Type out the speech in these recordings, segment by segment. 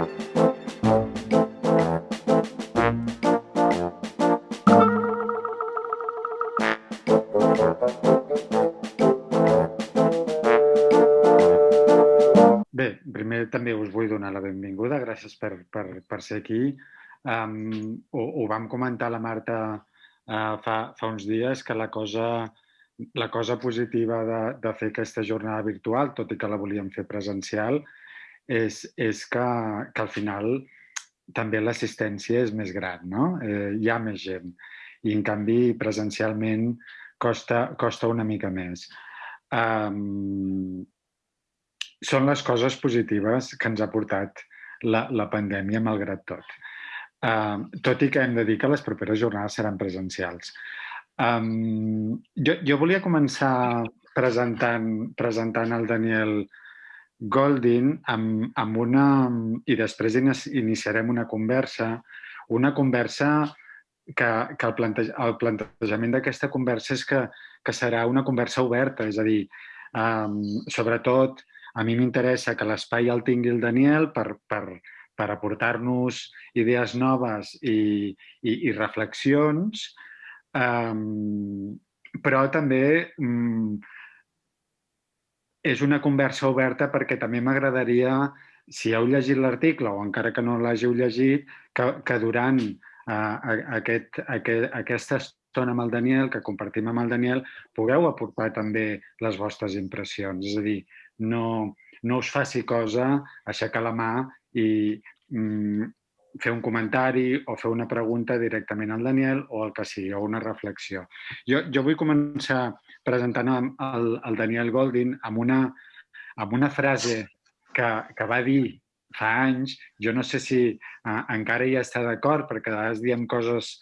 Bé, primer també us vull donar la benvinguda, gràcies per, per, per ser aquí. Um, ho, ho vam comentar la Marta uh, fa, fa uns dies, que la cosa, la cosa positiva de, de fer aquesta jornada virtual, tot i que la volíem fer presencial, és, és que, que al final també l'assistència és més gran, no? Eh, hi ha més gent i en canvi presencialment costa, costa una mica més. Um, són les coses positives que ens ha portat la, la pandèmia, malgrat tot. Uh, tot i que hem de dir que les properes jornades seran presencials. Um, jo, jo volia començar presentant, presentant el Daniel Goldin amb, amb una... i després iniciarem una conversa, una conversa que, que el, planteja, el plantejament d'aquesta conversa és que, que serà una conversa oberta, és a dir, um, sobretot a mi m'interessa que l'espai el tingui el Daniel per, per, per aportar-nos idees noves i, i, i reflexions, um, però també um, és una conversa oberta perquè també m'agradaria, si heu llegit l'article o encara que no l'hàgiu llegit, que, que durant uh, aquest, aquest, aquesta estona amb el Daniel, que compartim amb el Daniel, pugueu aportar també les vostres impressions. És a dir, no, no us faci cosa aixecar la mà i mm, fer un comentari o fer una pregunta directament al Daniel o el que sigui, o una reflexió. Jo, jo vull començar presentant el, el Daniel Goldin amb una, amb una frase que, que va dir fa anys, jo no sé si eh, encara hi està d'acord, perquè a vegades diem coses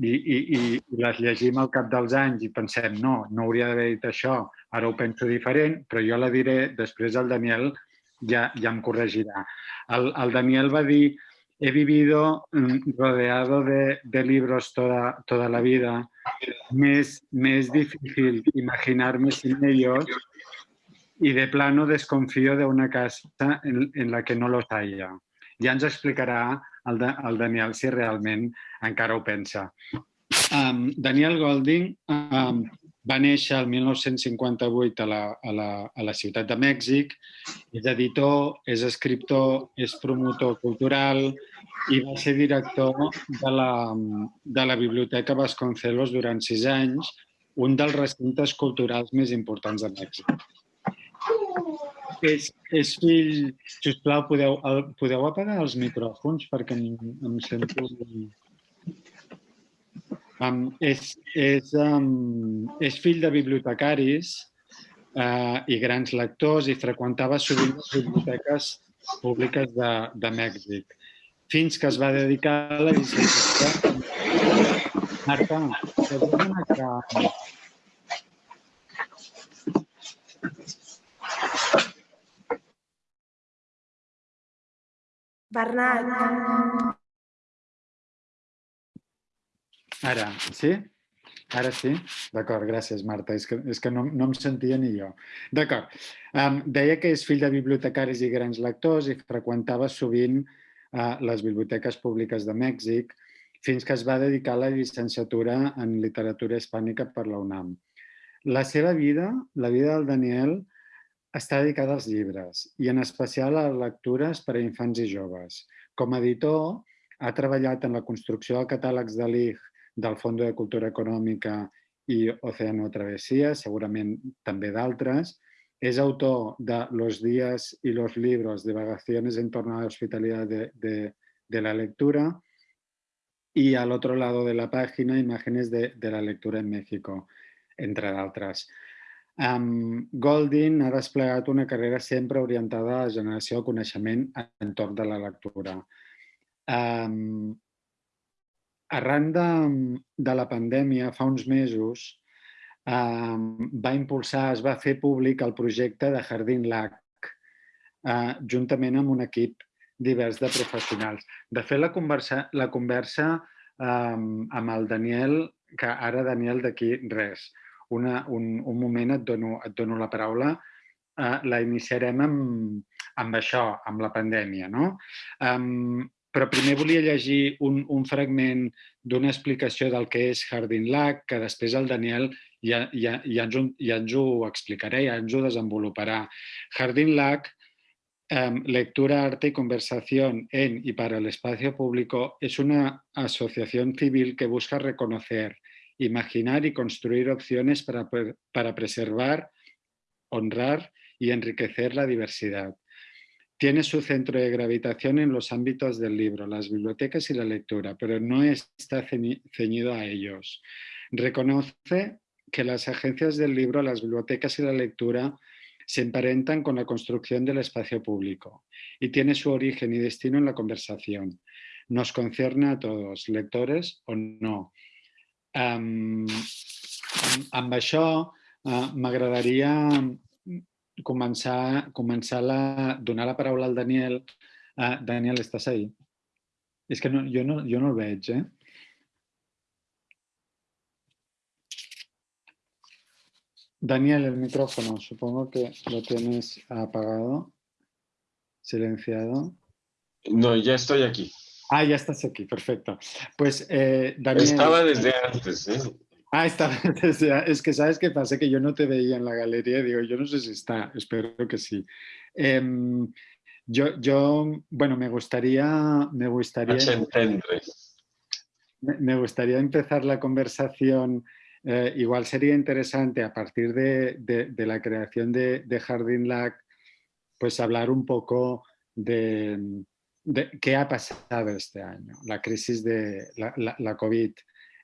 i, i, i les llegim al cap dels anys i pensem, no, no hauria d'haver dit això, ara ho penso diferent, però jo la diré, després el Daniel ja, ja em corregirà. El, el Daniel va dir, he vivido mm, rodeado de, de libros toda, toda la vida, me es, me es difícil imaginarme sin ellos y de plano desconfío de una casa en, en la que no los haya. Ja ens explicarà el, el Daniel si realment encara ho pensa. Um, Daniel Golding um, va néixer el 1958 a la, a, la, a la ciutat de Mèxic, és editor, és escriptor, és promotor cultural i va ser director de la, de la Biblioteca Vasconcelos durant sis anys, un dels recintes culturals més importants de Mèxic. És, és fill... Sisplau, podeu, podeu apagar els micròfons perquè em, em sento... Um, és, és, um, és fill de bibliotecaris uh, i grans lectors i freqüentava sovint les biblioteques públiques de, de Mèxic, fins que es va dedicar a la llicenciatura. Marta, perdona que... Bernat. Ara, sí? Ara sí? D'acord, gràcies, Marta. És que, és que no, no em sentia ni jo. D'acord. Um, deia que és fill de bibliotecaris i grans lectors i freqüentava sovint uh, les biblioteques públiques de Mèxic fins que es va dedicar a la llicenciatura en literatura hispànica per la UNAM. La seva vida, la vida del Daniel, està dedicada als llibres i en especial a lectures per a infants i joves. Com a editor, ha treballat en la construcció de catàlegs de l'IG del Fondo de Cultura Econòmica i Océano Travesía, segurament també d'altres. És autor de Los días y los libros de vagaciones en torno a la hospitalidad de, de, de la lectura y al otro lado de la pàgina imágenes de, de la lectura en México, entre d'altres. Um, Goldin ha desplegat una carrera sempre orientada a la generació de coneixement entorn de la lectura. Um, arran de, de la pandèmia, fa uns mesos, eh, va impulsar, es va fer públic el projecte de Jardín LAC, eh, juntament amb un equip divers de professionals. De fet, la conversa, la conversa eh, amb el Daniel, que ara Daniel d'aquí res, una, un, un moment et dono, et dono la paraula, eh, la iniciarem amb, amb això, amb la pandèmia. No? Um, però primer volia llegir un, un fragment d'una explicació del que és Hardin Lac, que després el Daniel ja, ja, ja, ens, ja ens ho explicaré, ja ens ho desenvoluparà. Hardin Lac lectura, arte y conversación en y para el espacio público es una asociación civil que busca reconocer, imaginar y construir opciones para, para preservar, honrar y enriquecer la diversidad. Tiene su centro de gravitación en los ámbitos del libro, las bibliotecas y la lectura, pero no está ceñido a ellos. Reconoce que las agencias del libro, las bibliotecas y la lectura se emparentan con la construcción del espacio público y tiene su origen y destino en la conversación. Nos concierne a todos, lectores o no. Um, amb això uh, començar, començar la, donar la paraula al Daniel. Uh, Daniel, estàs ahí? És que no, jo, no, jo no el veig, eh? Daniel, el micrófono, supongo que lo tienes apagado, silenciado. No, ya estoy aquí. Ah, ya estás aquí, perfecto. Pues, eh, Daniel... Estaba desde antes, ¿eh? Ah, desde... Es que, ¿sabes qué pasa? Que yo no te veía en la galería. Digo, yo no sé si está, espero que sí. Em, yo, yo, bueno, me gustaría... Me gustaría, me gustaría empezar la conversación eh, igual sería interesante a partir de, la creación de, de Jardín Lac, pues hablar un poco de, qué ha pasado este año, la crisis de la, COVID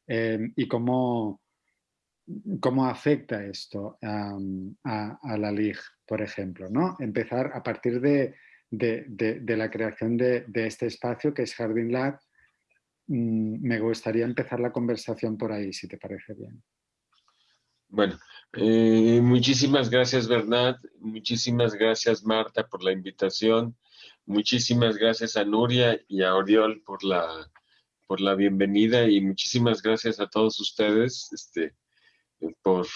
em, y cómo, cómo afecta esto a, la LIG, por ejemplo. ¿no? Empezar a partir de, la creación de, este espacio que es Jardín Lab, Mm, me gustaría empezar la conversación por ahí, si te parece bien. Bueno, eh, muchísimas gracias Bernat, muchísimas gracias Marta por la invitación, muchísimas gracias a Nuria y a Oriol por la, por la bienvenida y muchísimas gracias a todos ustedes este, por,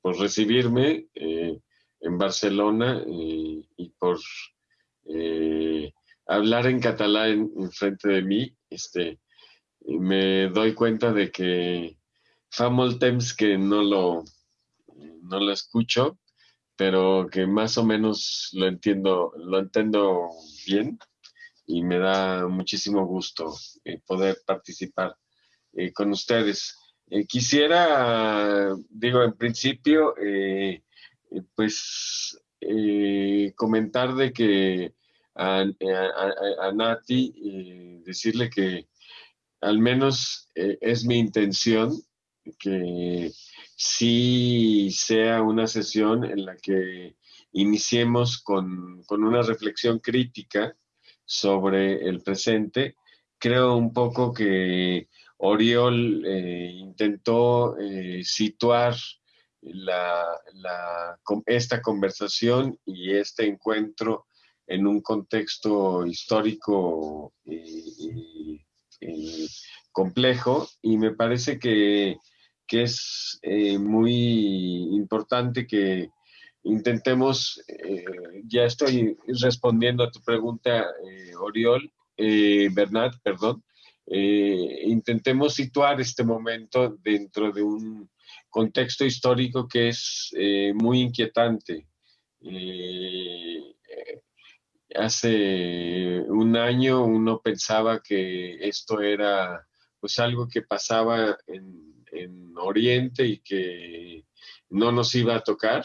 por recibirme eh, en Barcelona eh, y por hablar en catalán en, frente de mí. Este, me doy cuenta de que fa molt temps que no lo, no lo escucho, pero que más o menos lo entiendo, lo entiendo bien y me da muchísimo gusto eh, poder participar eh, con ustedes. Eh, quisiera, digo, en principio, pues comentar de que a, a Nati, decirle que al menos es mi intención que sí sea una sesión en la que iniciemos con, una reflexión crítica sobre el presente. Creo un poco que Oriol eh, intentó eh, situar esta conversación y este encuentro en un contexto histórico eh, complejo y me parece que, es eh, muy importante que intentemos, eh, ya estoy respondiendo a tu pregunta, Oriol, Bernat, perdón, intentemos situar este momento dentro de un contexto histórico que es muy inquietante hace un año uno pensaba que esto era pues algo que pasaba en, Oriente y que no nos iba a tocar.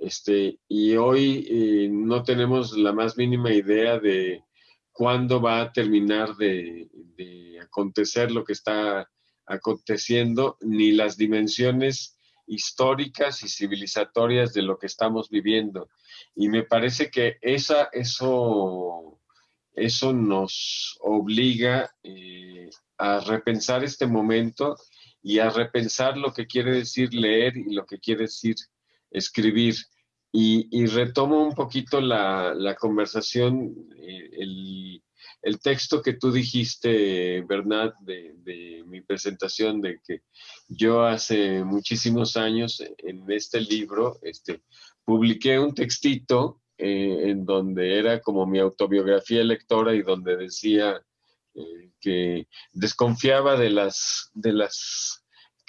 Este, y hoy eh, no tenemos la más mínima idea de cuándo va a terminar de, acontecer lo que está aconteciendo, ni las dimensiones históricas y civilizatorias de lo que estamos viviendo. Y me parece que esa, eso, eso nos obliga eh, a repensar este momento y a repensar lo que quiere decir leer y lo que quiere decir escribir. Y, retomo un poquito la, conversación, eh, el, texto que tú dijiste, Bernat, de, mi presentación, de que yo hace muchísimos años en este libro este, publiqué un textito eh, en donde era como mi autobiografía lectora y donde decía eh, que desconfiaba de las, de las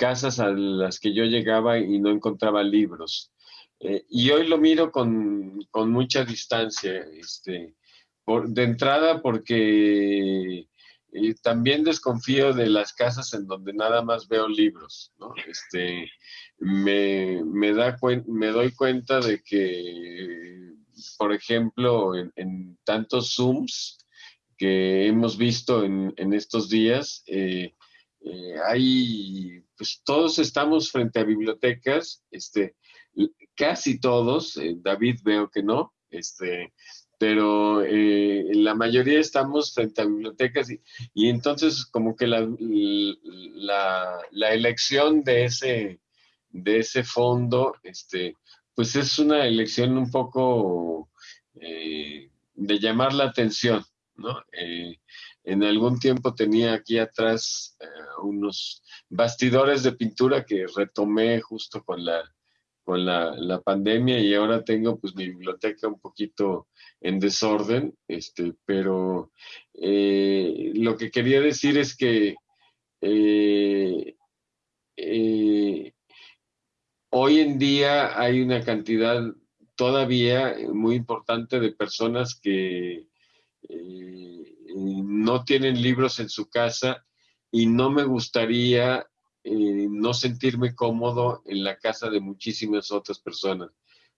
casas a las que yo llegaba y no encontraba libros. Eh, y hoy lo miro con, mucha distancia, este, de entrada porque también desconfío de las casas en donde nada más veo libros. Este, me, me, da me doy cuenta de que, por ejemplo, en, tantos Zooms que hemos visto en, estos días, eh, eh, hay, pues todos estamos frente a bibliotecas, este, casi todos, eh, David veo que no, este, pero eh, la mayoría estamos frente a bibliotecas y, entonces como que la, la, elección de ese, de ese fondo, este, pues es una elección un poco de llamar la atención, Eh, en algún tiempo tenía aquí atrás unos bastidores de pintura que retomé justo con la, con la, la, pandemia y ahora tengo pues mi biblioteca un poquito en desorden, este, pero eh, lo que quería decir es que eh, eh, hoy en día hay una cantidad todavía muy importante de personas que no tienen libros en su casa y no me gustaría no sentirme cómodo en la casa de muchísimas otras personas.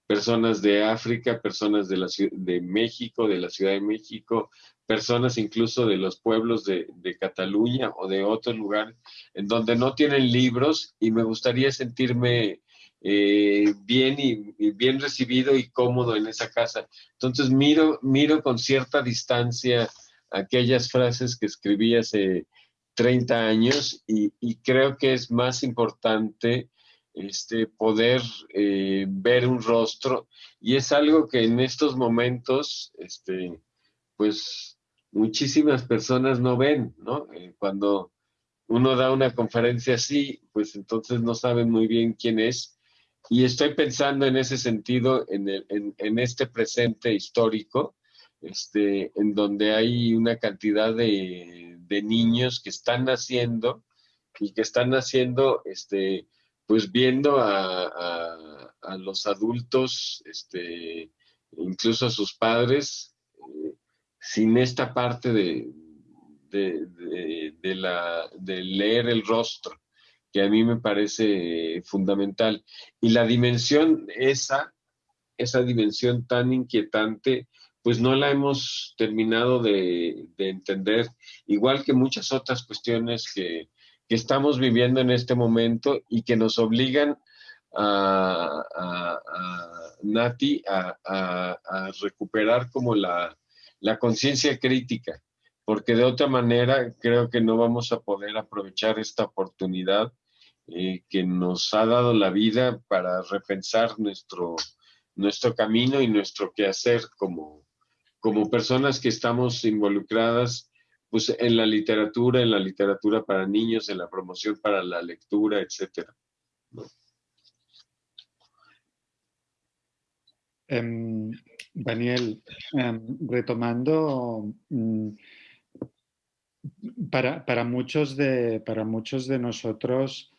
Personas de África, personas de, la, de México, de la Ciudad de México, personas incluso de los pueblos de, Cataluña o de otros lugares en donde no tienen libros y me gustaría sentirme eh, bien y, bien recibido y cómodo en esa casa. Entonces miro, miro con cierta distancia aquellas frases que escribí hace 30 años y, creo que es más importante este, poder eh, ver un rostro y es algo que en estos momentos, este, pues muchísimas personas no ven, ¿no? Eh, cuando uno da una conferencia así, pues entonces no saben muy bien quién es. Y estoy pensando en ese sentido, en, en, este presente histórico, este, en donde hay una cantidad de, de niños que están naciendo y que están naciendo este, pues viendo a, los adultos, este, incluso a sus padres, eh, sin esta parte de, de, la, de leer el rostro, que a mí me parece fundamental. Y la dimensión esa, esa dimensión tan inquietante, pues no la hemos terminado de, entender, igual que muchas otras cuestiones que, que estamos viviendo en este momento y que nos obligan a, Nati a, recuperar como la, conciencia crítica, porque de otra manera creo que no vamos a poder aprovechar esta oportunidad eh, que nos ha dado la vida para repensar nuestro, nuestro camino y nuestro quehacer como, como personas que estamos involucradas pues en la literatura, en la literatura para niños, en la promoción para la lectura, etcétera. Em, Daniel, em, retomando, mm, para, muchos de, para muchos de nosotros,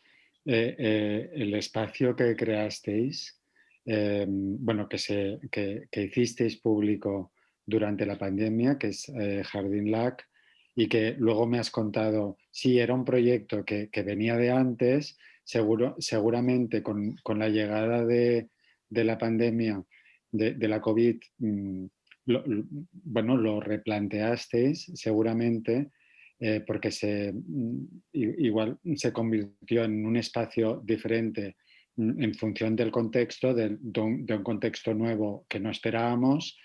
eh, eh, el espacio que creasteis, em, bueno, que, se, que, hicisteis público durante la pandemia, que es eh, Jardín LAC, y que luego me has contado, sí, era un proyecto que, venía de antes, seguro, seguramente con, la llegada de, la pandemia, de, la COVID, mm, bueno, lo replanteasteis seguramente eh, porque se, mm, igual se convirtió en un espacio diferente mm, en función del contexto, de, un, contexto nuevo que no esperábamos.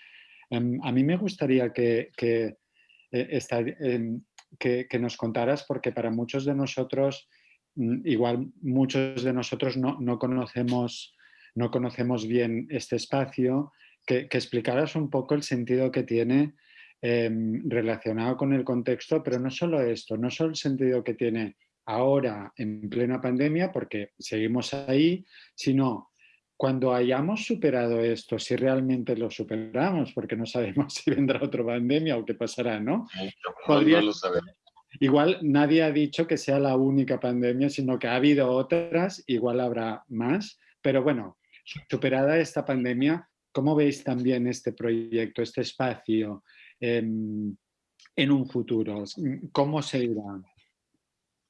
Em, a mí me gustaría que eh, em, que, nos contaras, porque para muchos de nosotros, mm, igual muchos de nosotros no, conocemos, no conocemos bien este espacio, que, explicaras un poco el sentido que tiene em, relacionado con el contexto, pero no solo esto, no solo el sentido que tiene ahora en plena pandemia, porque seguimos ahí, sino cuando hayamos superado esto, si realmente lo superamos, porque no sabemos si vendrá otra pandemia o qué pasará, ¿no? Podría. Igual nadie ha dicho que sea la única pandemia, sino que ha habido otras, igual habrá más, pero bueno, superada esta pandemia, ¿cómo veis también este proyecto, este espacio en, un futuro? ¿Cómo se irá?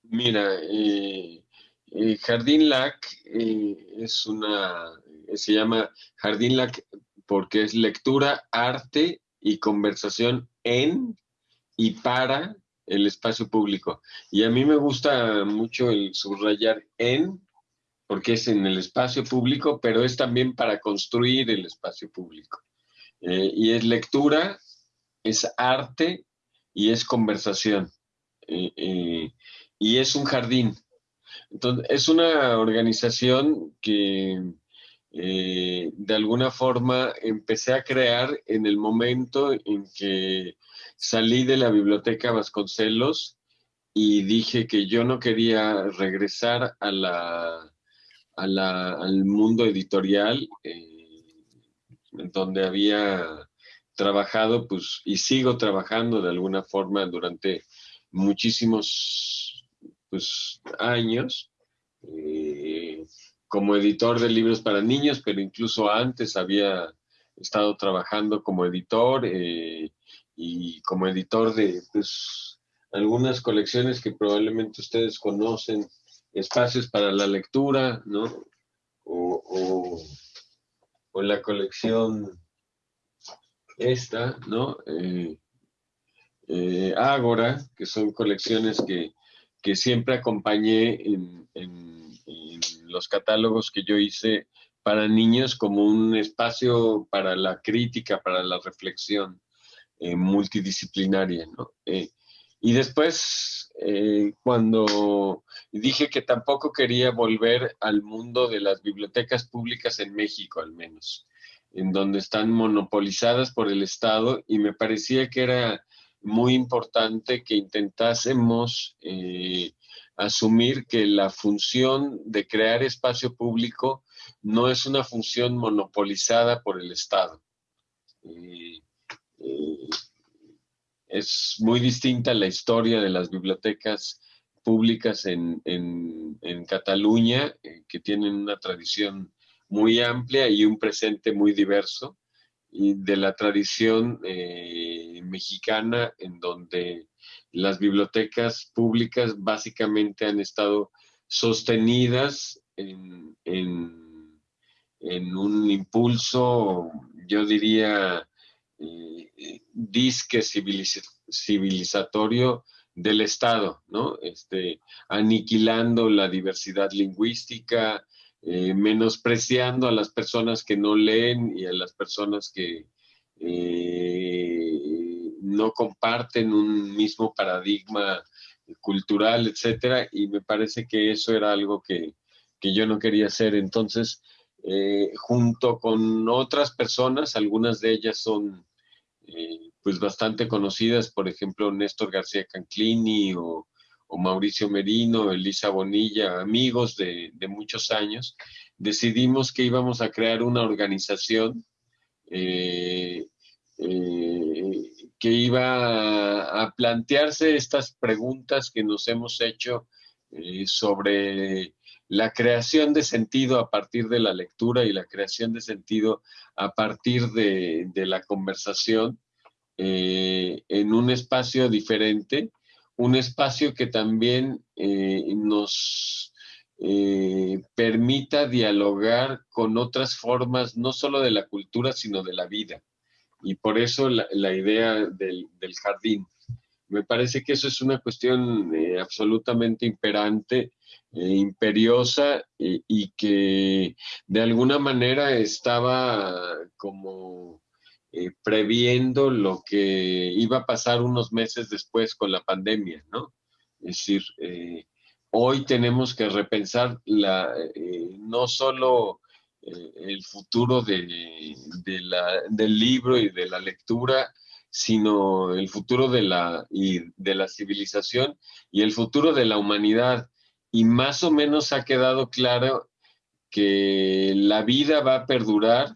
Mira, eh, eh, Jardín LAC eh, es una, se llama Jardín LAC porque es lectura, arte y conversación en y para el espacio público. Y a mí me gusta mucho el subrayar en, porque es en el espacio público, pero es también para construir el espacio público. Eh, y es lectura, es arte y es conversación. Eh, eh, y es un jardín. Entonces, es una organización que de alguna forma empecé a crear en el momento en que salí de la biblioteca Vasconcelos y dije que yo no quería regresar a la, al mundo editorial eh, donde había trabajado pues, y sigo trabajando de alguna forma durante muchísimos pues, años eh, como editor de libros para niños, pero incluso antes había estado trabajando como editor. Eh, y como editor de pues, algunas colecciones que probablemente ustedes conocen, espacios para la lectura, ¿no? O, la colección esta, ¿no? Eh, eh, Ágora, que son colecciones que, siempre acompañé en, los catálogos que yo hice para niños como un espacio para la crítica, para la reflexión. Eh, multidisciplinaria, ¿no? Y después, cuando dije que tampoco quería volver al mundo de las bibliotecas públicas en México, al menos, en donde están monopolizadas por el Estado, y me parecía que era muy importante que intentásemos asumir que la función de crear espacio público no es una función monopolizada por el Estado. Eh, es muy distinta la historia de las bibliotecas públicas en, Cataluña, eh, que tienen una tradición muy amplia y un presente muy diverso, de la tradición eh, mexicana, en donde las bibliotecas públicas básicamente han estado sostenidas en, en un impulso, yo diría, eh, disque civilizatorio del Estado, ¿no? Este, aniquilando la diversidad lingüística, eh, menospreciando a las personas que no leen y a las personas que eh, no comparten un mismo paradigma cultural, etcétera, y me parece que eso era algo que, que yo no quería hacer. Entonces, junto con otras personas, algunas de ellas son eh, pues bastante conocidas, por ejemplo, Néstor García Canclini o, Mauricio Merino, Elisa Bonilla, amigos de, muchos años, decidimos que íbamos a crear una organización eh, eh, que iba a, plantearse estas preguntas que nos hemos hecho sobre la creación de sentido a partir de la lectura y la creación de sentido a partir de, la conversación eh, en un espacio diferente, un espacio que también eh, nos eh, permita dialogar con otras formas, no solo de la cultura, sino de la vida. Y por eso la, idea del, del, jardín. Me parece que eso es una cuestión absolutamente imperante eh, imperiosa y, que de alguna manera estaba como eh, previendo lo que iba a pasar unos meses después con la pandemia, ¿no? Es decir, eh, hoy tenemos que repensar la, no solo el futuro del libro y de la lectura, sino el futuro de la, de la civilización y el futuro de la humanidad y más o menos ha quedado claro que la vida va a perdurar,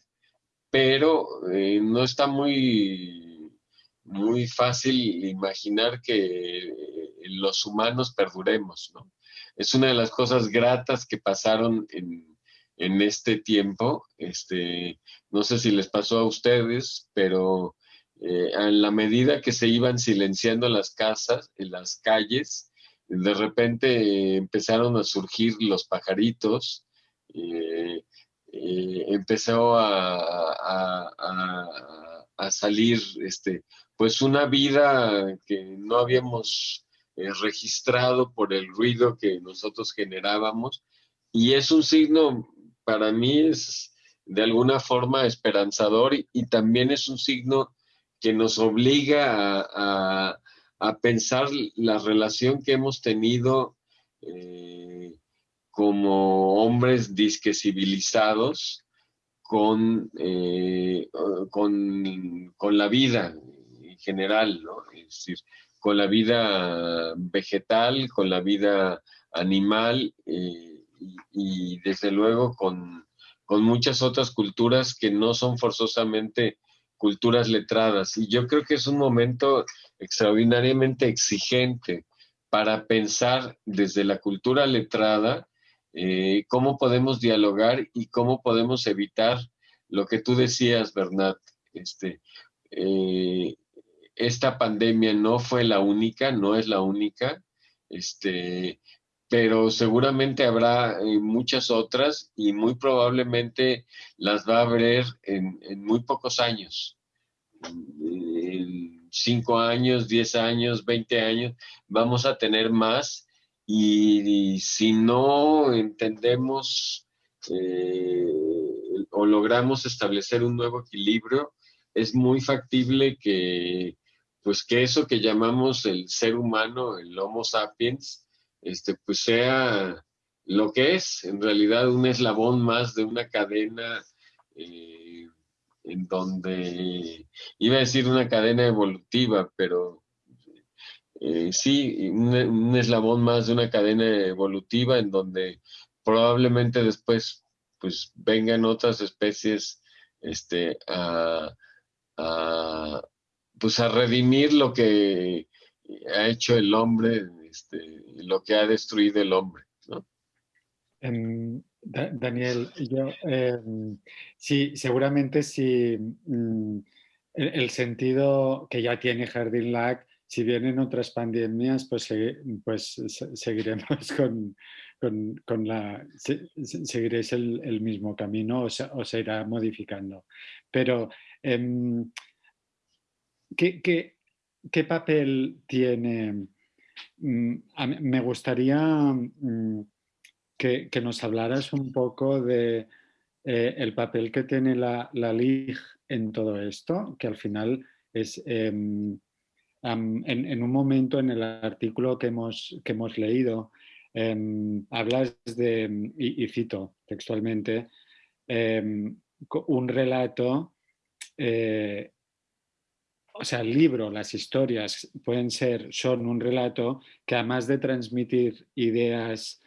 pero eh, no está muy, muy fácil imaginar que los humanos perduremos, ¿no? Es una de las cosas gratas que pasaron en, en este tiempo. Este, no sé si les pasó a ustedes, pero eh, en la medida que se iban silenciando las casas, en las calles, de repente empezaron a surgir los pajaritos, eh, eh, empezó a, salir este, pues una vida que no habíamos registrado por el ruido que nosotros generábamos. Y es un signo, para mí es de alguna forma esperanzador y también es un signo que nos obliga a, pensar la relación que hemos tenido eh, como hombres disque civilizados con, eh, con, la vida en general, Es decir, con la vida vegetal, con la vida animal eh, y, desde luego con, con muchas otras culturas que no son forzosamente culturas letradas. Y yo creo que es un momento extraordinariamente exigente para pensar desde la cultura letrada eh, cómo podemos dialogar y cómo podemos evitar lo que tú decías, Bernat. Este, eh, esta pandemia no fue la única, no es la única, este, pero seguramente habrá eh, muchas otras y muy probablemente las va a haber en, muy pocos años. En cinco años, diez años, veinte años, vamos a tener más y, si no entendemos eh, o logramos establecer un nuevo equilibrio, es muy factible que, pues que eso que llamamos el ser humano, el Homo sapiens, este, pues sea lo que es, en realidad un eslabón más de una cadena eh, en donde, iba a decir una cadena evolutiva, pero eh, sí, un, eslabón más de una cadena evolutiva en donde probablemente después pues vengan otras especies este, a, pues a redimir lo que ha hecho el hombre este, lo que ha destruido el hombre. Em, Daniel, yo em, sí, seguramente si mm, el, sentido que ya tiene Jardín Lac, si vienen otras pandemias, pues, pues seguiremos con, la, seguiréis el, mismo camino o se, irá modificando. Pero, em, ¿qué, qué papel tiene Mm, me gustaría mm, que, nos hablaras un poco de eh, el papel que tiene la, la, LIG en todo esto, que al final es en, un momento en el artículo que hemos, que hemos leído, em, hablas de, y, cito textualmente, em, un relato eh, o sea, el libro, las historias pueden ser, son un relato que además de transmitir ideas,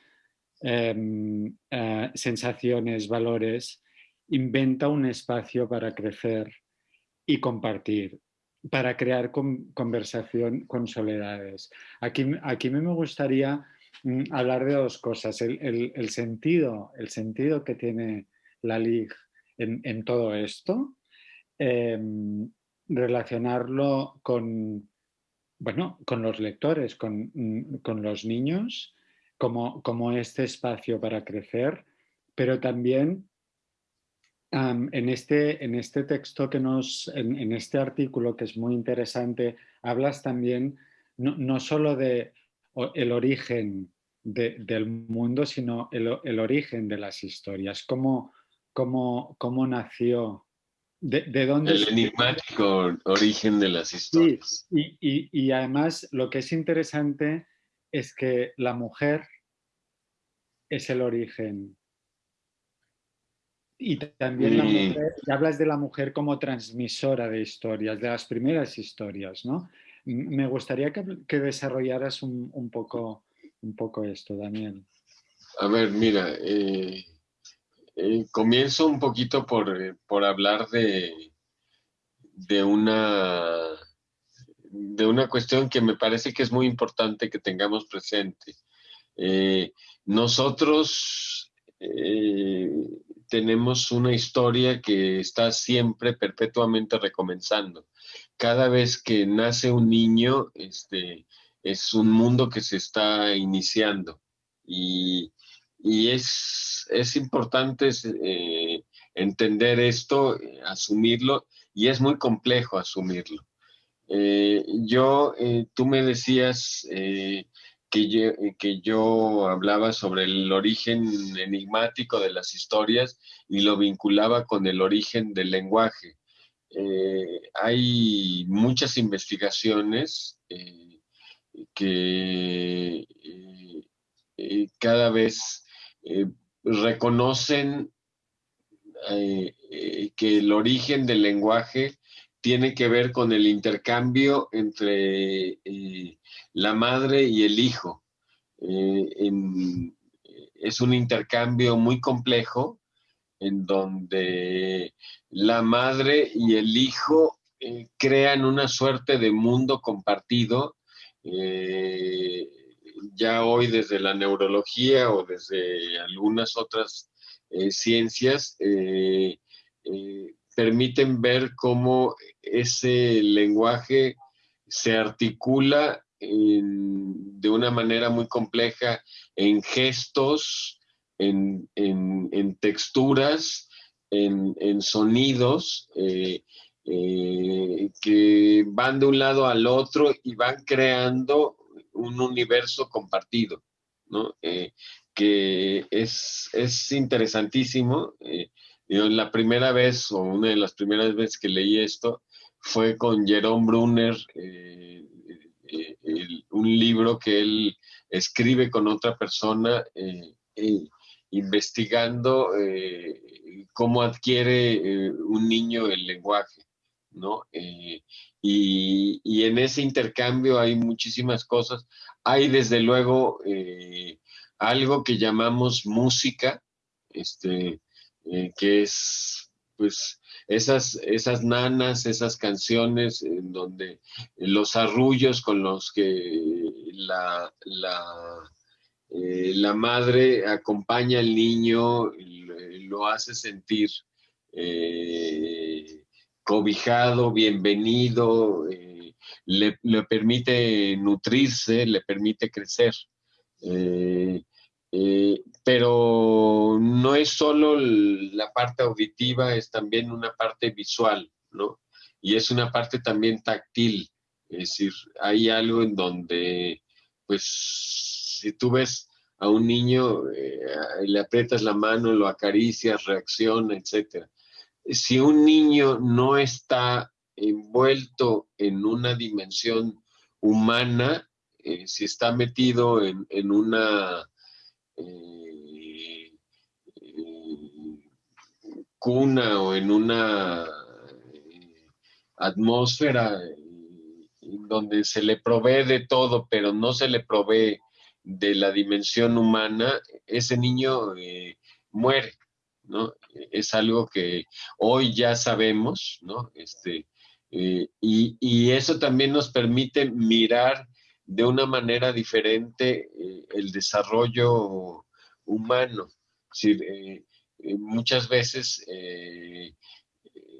em, eh, sensaciones, valores, inventa un espacio para crecer y compartir, para crear conversación con soledades. Aquí, aquí me gustaría mm, hablar de dos cosas, el, sentido, el sentido que tiene la LIG en, todo esto, em, relacionarlo con, bueno, con los lectores, con, mm, los niños, como, como, este espacio para crecer, pero también en, este, en este texto que nos, en, este artículo que es muy interesante, hablas también no, no solo de el origen del mundo, sino el, origen de las historias, cómo, cómo, cómo nació de, dónde el enigmático origen de las historias. y, además lo que es interesante es que la mujer es el origen. Y también la mujer, hablas de la mujer como transmisora de historias, de las primeras historias, ¿no? Me gustaría que, desarrollaras un, poco, un poco esto, Daniel. A ver, mira, eh, eh, comienzo un poquito por, eh, por hablar de, de, una, de una cuestión que me parece que es muy importante que tengamos presente. nosotros tenemos una historia que está siempre perpetuamente recomenzando. Cada vez que nace un niño, este, es un mundo que se está iniciando y, es, es, importante eh, entender esto, asumirlo y es muy complejo asumirlo. Eh, yo, eh, tú me decías que yo, que yo hablaba sobre el origen enigmático de las historias y lo vinculaba con el origen del lenguaje. hay muchas investigaciones que eh, eh, cada vez eh, reconocen que el origen del lenguaje tiene que ver con el intercambio entre la madre y el hijo. es un intercambio muy complejo en donde la madre y el hijo crean una suerte de mundo compartido eh, ya hoy desde la neurología o desde algunas otras eh, ciencias eh, permiten ver cómo ese lenguaje se articula de una manera muy compleja en gestos, en, texturas, en, sonidos, eh, que van de un lado al otro y van creando un universo compartido, ¿no? Eh, que es, es interesantísimo. Eh, la primera vez, o una de las primeras veces que leí esto, fue con Jerome Brunner, un libro que él escribe con otra persona, investigando cómo adquiere un niño el lenguaje. ¿no? Eh, y, en ese intercambio hay muchísimas cosas. Hay desde luego eh, algo que llamamos música, este, eh, que es pues esas, esas nanas, esas canciones en donde los arrullos con los que la, la, madre acompaña al niño, lo hace sentir cobijado, bienvenido, eh, le, permite nutrirse, le permite crecer. Eh, eh, pero no es solo la parte auditiva, es también una parte visual, ¿no? Y es una parte también táctil, es decir, hay algo en donde, pues, si tú ves a un niño, le aprietas la mano, lo acaricias, reacciona, etcétera si un niño no está envuelto en una dimensión humana, eh, si está metido en, una eh, eh, cuna o en una atmósfera donde se le provee de todo, pero no se le provee de la dimensión humana, ese niño muere. Es algo que hoy ya sabemos, ¿no? Este, eh, y, eso también nos permite mirar de una manera diferente eh, el desarrollo humano. Eh, muchas veces,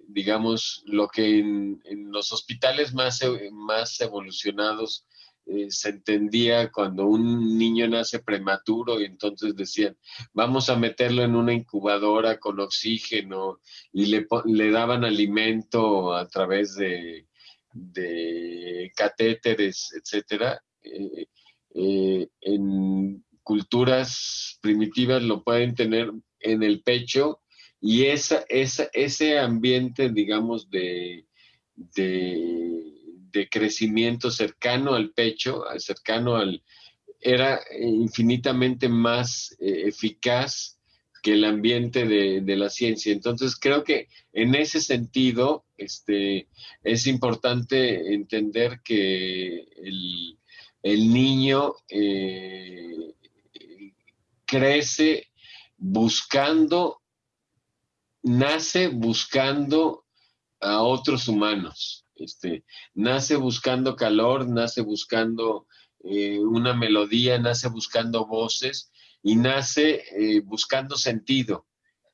digamos, lo que en, en, los hospitales más, más evolucionados eh, se entendía cuando un niño nace prematuro y entonces decían, vamos a meterlo en una incubadora con oxígeno y le, le daban alimento a través de, catéteres, etcétera. Eh, eh, en culturas primitivas lo pueden tener en el pecho y esa, esa, ese ambiente, digamos, de, de de crecimiento cercano al pecho, cercano al, era infinitamente más eh, eficaz que el ambiente de, la ciencia. Entonces creo que en ese sentido este, es importante entender que el, niño eh, crece buscando nace buscando a otros humanos, este, nace buscando calor, nace buscando eh, una melodía, nace buscando voces y nace eh, buscando sentido.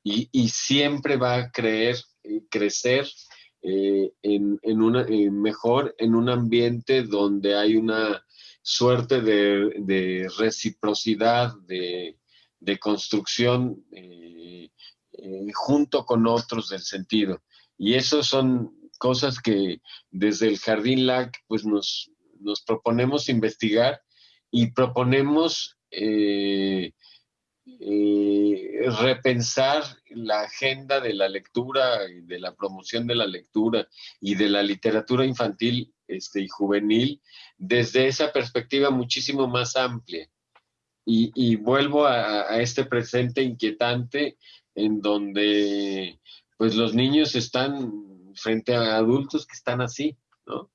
Y, siempre va a creer, eh, crecer en, una, mejor en un ambiente donde hay una suerte de, reciprocidad, de, de construcción junto con otros del sentido. Y eso son cosas que desde el Jardín LAC pues nos, nos proponemos investigar y proponemos eh, eh, repensar la agenda de la lectura y de la promoción de la lectura y de la literatura infantil este, y juvenil desde esa perspectiva muchísimo más amplia. Y, vuelvo a, este presente inquietante en donde pues los niños están frente a adultos que están así, ¿no?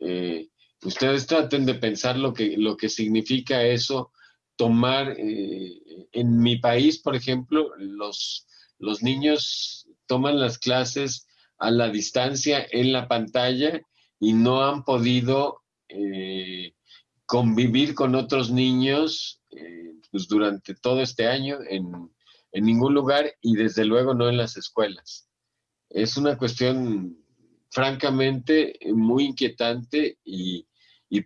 Eh, ustedes traten de pensar lo que, lo que significa eso, tomar, eh, en mi país, por ejemplo, los, los niños toman las clases a la distancia en la pantalla y no han podido eh, convivir con otros niños pues durante todo este año en, en ningún lugar y desde luego no en las escuelas. Es una cuestión francamente muy inquietante y,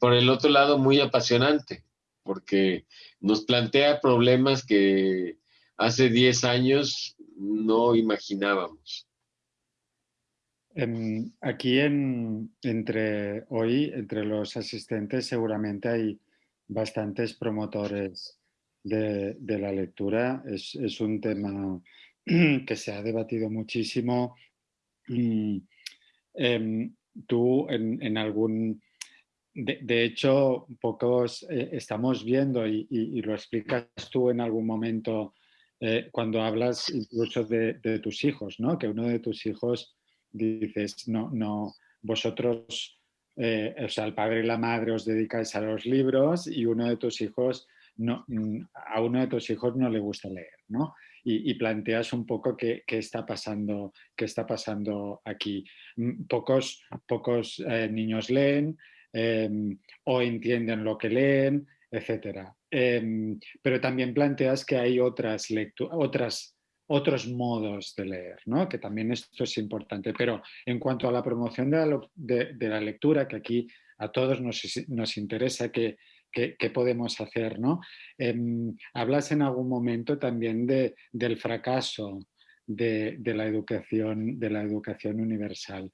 por el otro lado muy apasionante, porque nos plantea problemas que hace 10 años no imaginábamos. aquí en, entre hoy, entre los asistentes, seguramente hay bastantes promotores de, la lectura. Es, un tema que se ha debatido muchísimo. Em, tú en, algún... De, hecho, pocos eh, estamos viendo y, lo explicas tú en algún momento eh, cuando hablas incluso de, tus hijos, ¿no? Que uno de tus hijos dices, no, no, vosotros, eh, o sea, el padre y la madre os dedicáis a los libros y uno de tus hijos no, mm, a uno de tus hijos no le gusta leer, ¿no? Y, planteas un poco qué, está pasando, qué está pasando aquí. Mm, pocos, pocos eh, niños leen em, o entienden lo que leen, etc. Em, pero también planteas que hay otras otras, otros modos de leer, ¿no? que también esto es importante. Pero en cuanto a la promoción de la, lectura, que aquí a todos nos, interesa qué, podemos hacer. ¿no? Em, hablas en algún momento también de, del fracaso de, la educación, universal.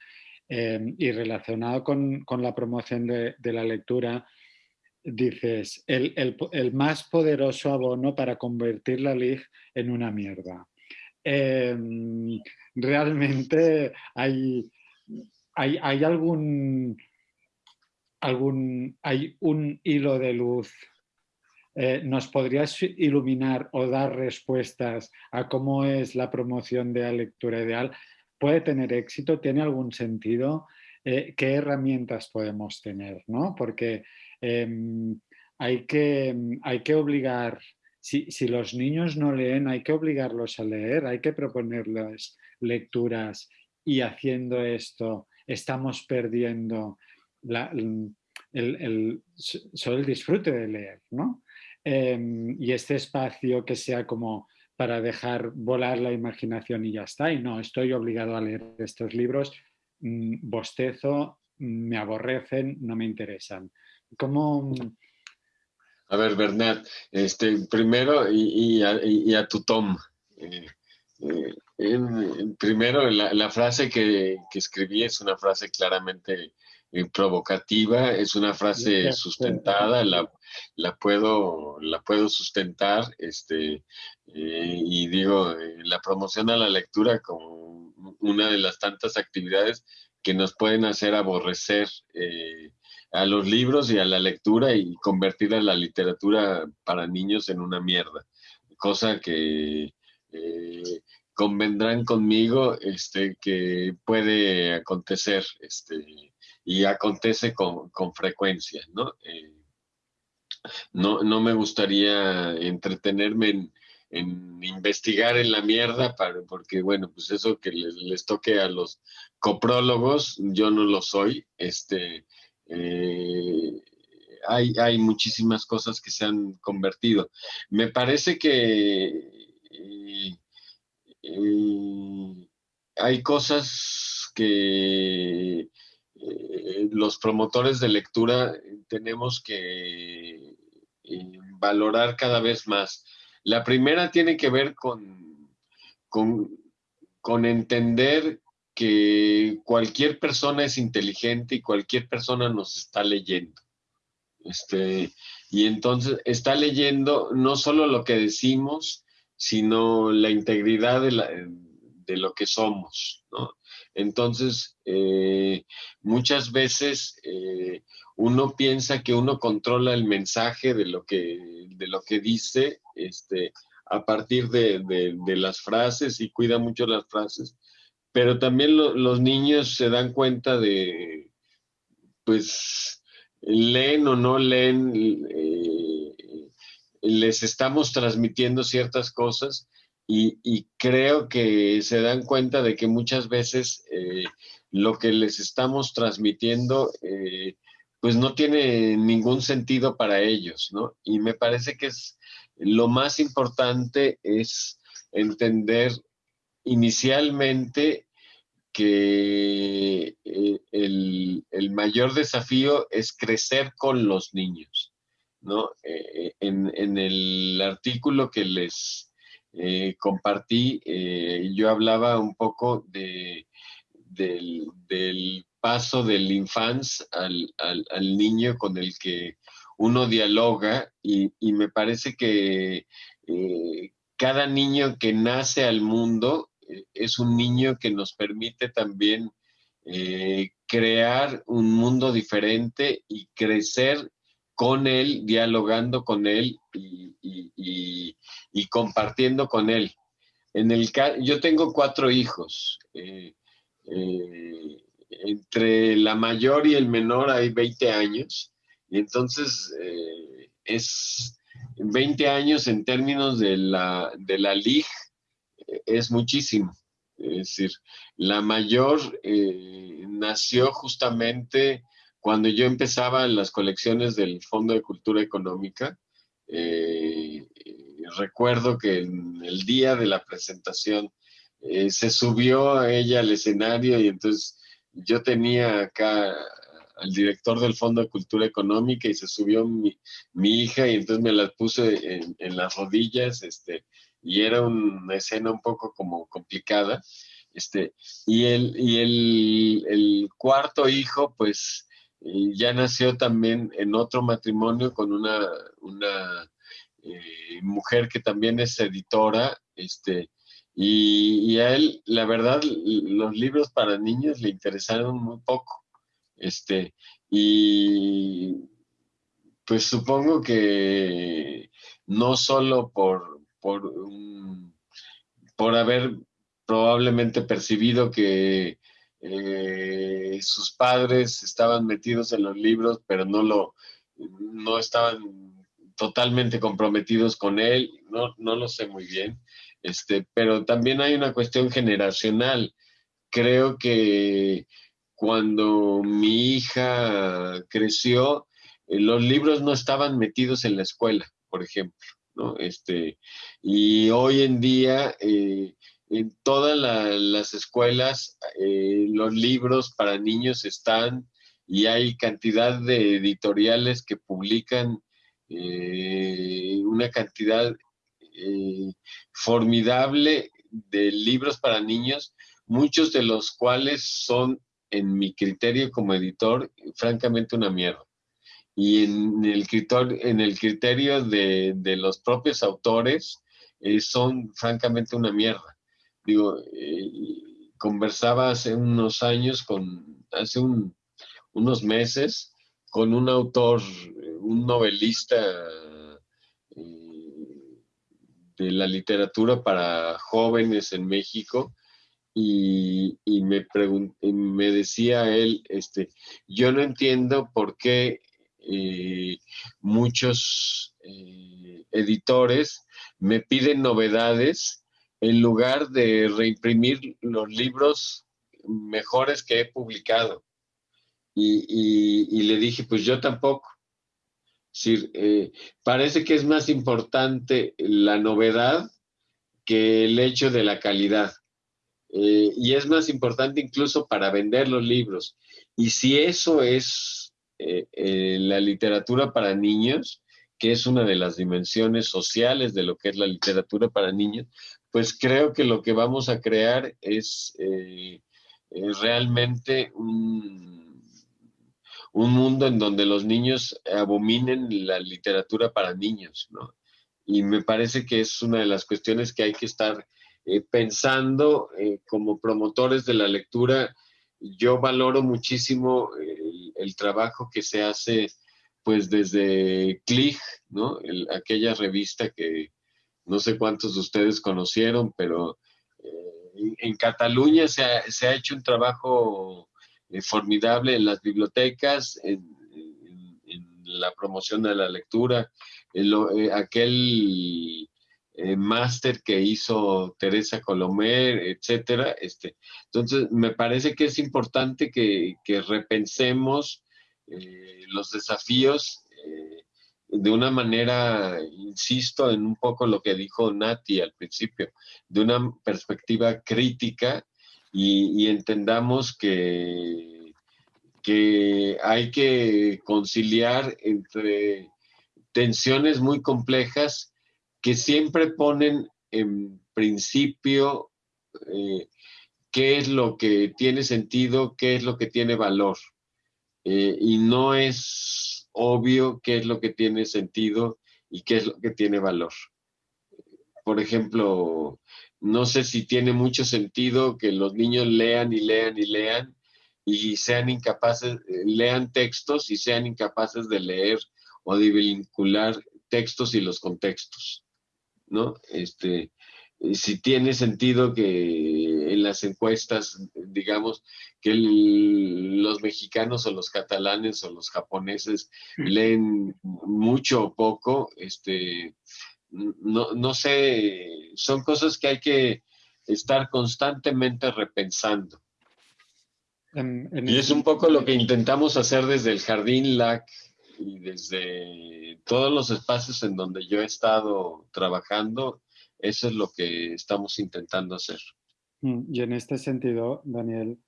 Em, y relacionado con, la promoción de, la lectura, dices, el, más poderoso abono para convertir la LIG en una mierda. Em, realmente hay, hay, hay, algún, algún, hay un hilo de luz. Eh, ¿Nos podrías iluminar o dar respuestas a cómo es la promoción de la lectura ideal? ¿Puede tener éxito? ¿Tiene algún sentido? Eh, ¿Qué herramientas podemos tener? ¿no? Porque em, hay, que, hay que obligar, si, los niños no leen, hay que obligarlos a leer, hay que proponerles lecturas y haciendo esto estamos perdiendo el, solo el disfrute de leer, ¿no? Em, y este espacio que sea como para dejar volar la imaginación y ya está, y no, estoy obligado a leer estos libros, mm, bostezo, me aborrecen, no me interesan. ¿Cómo...? A ver, Bernat, este, primero y, a, tu Tom. Eh, eh, primero, la, frase que, que, escribí es una frase claramente eh, provocativa, es una frase sustentada, la, la, puedo, la puedo sustentar, este, eh, y digo, eh, la promoción a la lectura como una de las tantas actividades que nos pueden hacer aborrecer a los libros y a la lectura y convertir a la literatura para niños en una mierda, cosa que convendrán conmigo este, que puede acontecer. Este, y acontece con, frecuencia, ¿no? Eh, ¿no? ¿no? me gustaría entretenerme en investigar en la mierda, para, porque bueno, pues eso que les, toque a los coprólogos, yo no lo soy. Este, eh, hay, hay, muchísimas cosas que se han convertido. Me parece que eh, eh, hay cosas que los promotores de lectura tenemos que valorar cada vez más. La primera tiene que ver con, con, entender que cualquier persona es inteligente y cualquier persona nos está leyendo. Este, y entonces está leyendo no solo lo que decimos, sino la integridad de, lo que somos. Entonces, eh, muchas veces eh, uno piensa que uno controla el mensaje de lo que, de lo que dice este, a partir de, las frases y cuida mucho las frases, pero también los niños se dan cuenta de, pues, leen o no leen, eh, les estamos transmitiendo ciertas cosas y, creo que se dan cuenta de que muchas veces eh, lo que les estamos transmitiendo eh, pues no tiene ningún sentido para ellos, ¿no? Y me parece que es lo más importante es entender inicialmente que eh, el, mayor desafío es crecer con los niños, ¿no? Eh, en, el artículo que les eh, compartí, yo hablaba un poco de, del, paso del infans al, al, niño con el que uno dialoga y, me parece que eh, cada niño que nace al mundo eh, es un niño que nos permite también eh, crear un mundo diferente y crecer con él, dialogando con él y, compartiendo con él. En el, yo tengo cuatro hijos entre la mayor y el menor hay 20 años, y entonces eh, es 20 años en términos de la, de la LIG, eh, es muchísimo. Es decir, la mayor eh, nació justamente cuando yo empezaba en las colecciones del Fondo de Cultura Económica. recuerdo que en el día de la presentación se subió a ella al escenario y entonces yo tenía acá al director del Fondo de Cultura Económica y se subió mi, hija y entonces me la puse en, las rodillas, este, y era una escena un poco como complicada. Este, y el, y el, cuarto hijo, pues, eh, ya nació también en otro matrimonio con una, una eh, mujer que también es editora, este, y, a él, la verdad, los libros para niños le interesaron muy poco. Este, y pues supongo que no solo por, por, por haber probablemente percibido que eh, sus padres estaban metidos en los libros, pero no lo no estaban totalmente comprometidos con él, no, no lo sé muy bien. Este, pero también hay una cuestión generacional. Creo que cuando mi hija creció, eh, los libros no estaban metidos en la escuela, por ejemplo, ¿no? Este, y hoy en día, eh, en todas las escuelas, eh, los libros para niños están y hay cantidad de editoriales que publican una cantidad eh, formidable de libros para niños, muchos de los cuales son, en mi criterio como editor, francamente una mierda. Y en el criterio, en el criterio de, los propios autores, eh, son francamente una mierda. Digo, eh, conversaba hace unos años, con, hace unos meses, con un autor, un novelista de la literatura para jóvenes en México y, me, me decía él, este, yo no entiendo por qué eh, muchos eh, editores me piden novedades en lugar de reimprimir los libros mejores que he publicado. Y, le dije, pues yo tampoco. Eh, parece que es más importante la novedad que el hecho de la calidad. Eh, y es más importante incluso para vender los libros. Y si eso es eh, la literatura para niños, que es una de las dimensiones sociales de lo que es la literatura para niños, pues creo que lo que vamos a crear es realmente un, un mundo en donde los niños abominen la literatura para niños, ¿no? Y me parece que es una de las cuestiones que hay que estar eh, pensando eh, como promotores de la lectura. Yo valoro muchísimo el, trabajo que se hace pues desde Clig, ¿no? aquella revista que no sé cuántos de ustedes conocieron, pero eh, en, Cataluña se ha, hecho un trabajo formidable en las bibliotecas, en, la promoción de la lectura, en aquel eh, máster que hizo Teresa Colomer, etcétera. Este, entonces, me parece que es importante que, repensemos eh, los desafíos eh, de una manera, insisto en un poco lo que dijo Nati al principio, de una perspectiva crítica y, entendamos que, que hay que conciliar entre tensiones muy complejas que siempre ponen en principio eh, qué es lo que tiene sentido, qué es lo que tiene valor. Eh, y no es obvio qué es lo que tiene sentido y qué es lo que tiene valor. Por ejemplo, no sé si tiene mucho sentido que los niños lean y lean y lean y sean incapaces, lean textos y sean incapaces de leer o de vincular textos y los contextos. ¿No? Este, si tiene sentido que en las encuestas, digamos, que los mexicanos o los catalanes o los japoneses leen mucho o poco, este, no, no sé, son cosas que hay que estar constantemente repensando. y es un poco lo que intentamos hacer desde el Jardín LAC y desde todos los espacios en donde yo he estado trabajando, eso es lo que estamos intentando hacer. Mm, y en este sentido, Daniel,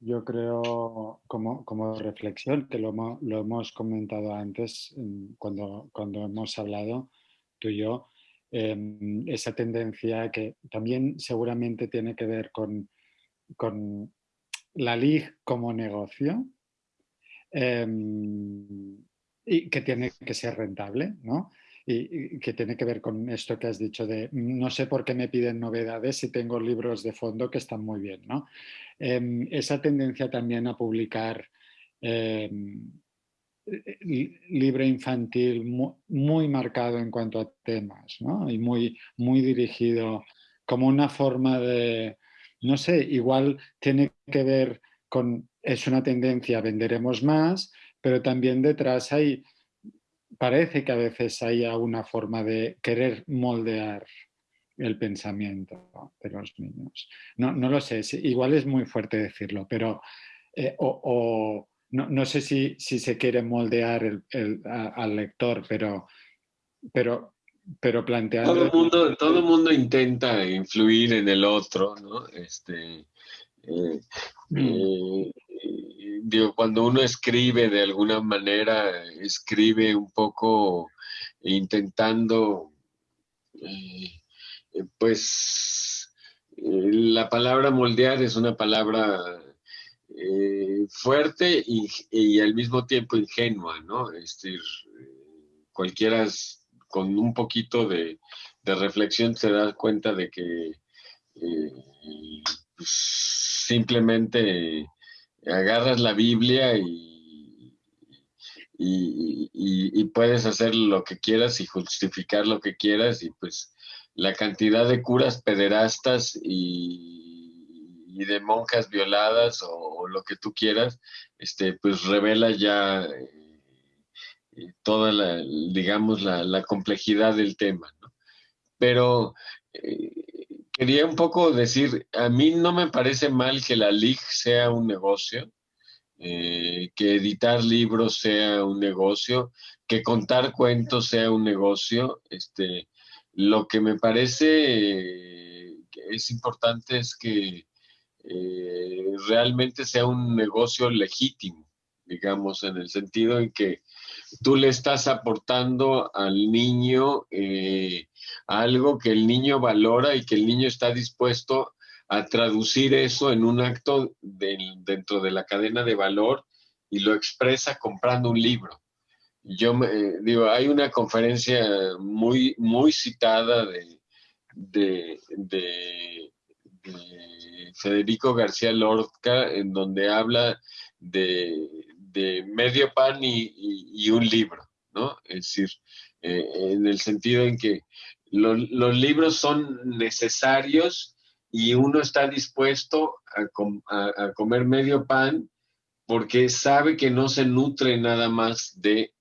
yo creo como, como reflexión, que lo, hemos comentado antes cuando, cuando hemos hablado tú y yo, em, esa tendencia que también seguramente tiene que ver con, con la LIG como negocio, em, y que tiene que ser rentable, ¿no? Y, que tiene que ver con esto que has dicho de no sé por qué me piden novedades si tengo libros de fondo que están muy bien, ¿no? Em, esa tendencia también a publicar em, libro infantil muy, marcado en cuanto a temas, ¿no? Y muy, muy dirigido como una forma de, no sé, igual tiene que ver con, es una tendencia, venderemos más, pero también detrás hay, parece que a veces haya una forma de querer moldear el pensamiento de los niños. No, lo sé, igual es muy fuerte decirlo, pero eh, o, no, sé si, se quiere moldear al lector, pero, pero, pero plantear... Todo el mundo, todo mundo intenta influir en el otro, ¿no? Este, eh, mm. eh, cuando uno escribe de alguna manera, escribe un poco intentando, eh, pues, eh, la palabra moldear es una palabra eh, fuerte y, al mismo tiempo ingenua, ¿no? Es decir, cualquiera con un poquito de, reflexión se da cuenta de que pues, simplemente agarras la Biblia y, y, puedes hacer lo que quieras y justificar lo que quieras y pues la cantidad de curas pederastas y, de monjas violadas o, lo que tú quieras, este, pues revela ya eh, toda la, digamos, la, complejidad del tema. pero eh, quería un poco decir, a mí no me parece mal que la LIG sea un negocio, eh, que editar libros sea un negocio, que contar cuentos sea un negocio. Este, lo que me parece que es importante es que realmente sea un negocio legítimo, digamos, en el sentido en que tú le estás aportando al niño eh, algo que el niño valora y que el niño está dispuesto a traducir eso en un acto dentro de la cadena de valor y lo expresa comprando un libro. Yo me, digo, hay una conferencia muy, muy citada de, de Federico García Lorca, en donde habla de, de medio pan y, un libro, ¿no? Es decir, eh, en el sentido en que los libros son necesarios y uno está dispuesto a, comer medio pan porque sabe que no se nutre nada más de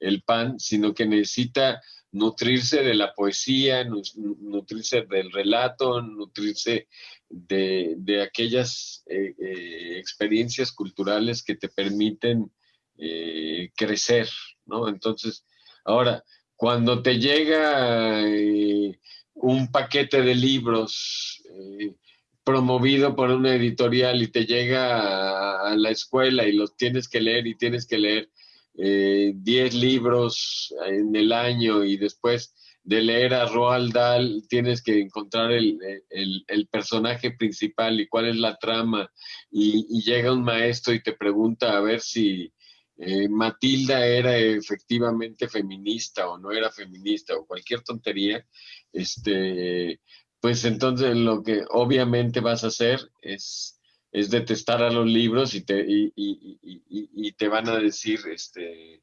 el pan, sino que necesita nutrirse de la poesía, nutrirse del relato, nutrirse de, aquellas eh, eh, experiencias culturales que te permiten eh, crecer, ¿no? Entonces, ahora, cuando te llega un paquete de libros promovido por una editorial y te llega a, la escuela y los tienes que leer y tienes que leer 10 libros en el año y después de leer a Roald Dahl tienes que encontrar el, personaje principal y cuál es la trama. Y, llega un maestro y te pregunta a ver si eh, Matilda era efectivamente feminista o no era feminista o cualquier tontería, este, pues entonces lo que obviamente vas a hacer es, es detestar a los libros y te, y, y te van a decir, este,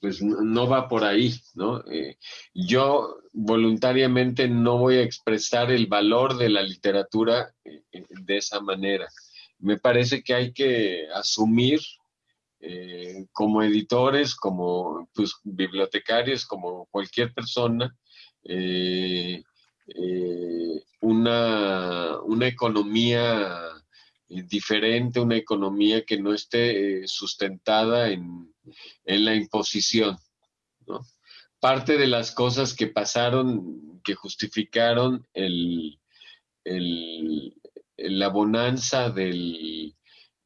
pues no va por ahí, ¿no? Eh, yo voluntariamente no voy a expresar el valor de la literatura eh, eh, de esa manera. Me parece que hay que asumir como editores, como pues, bibliotecarios, como cualquier persona, una, una economía diferente, una economía que no esté sustentada en en la imposición. Parte de las cosas que pasaron, que justificaron el, la bonanza de,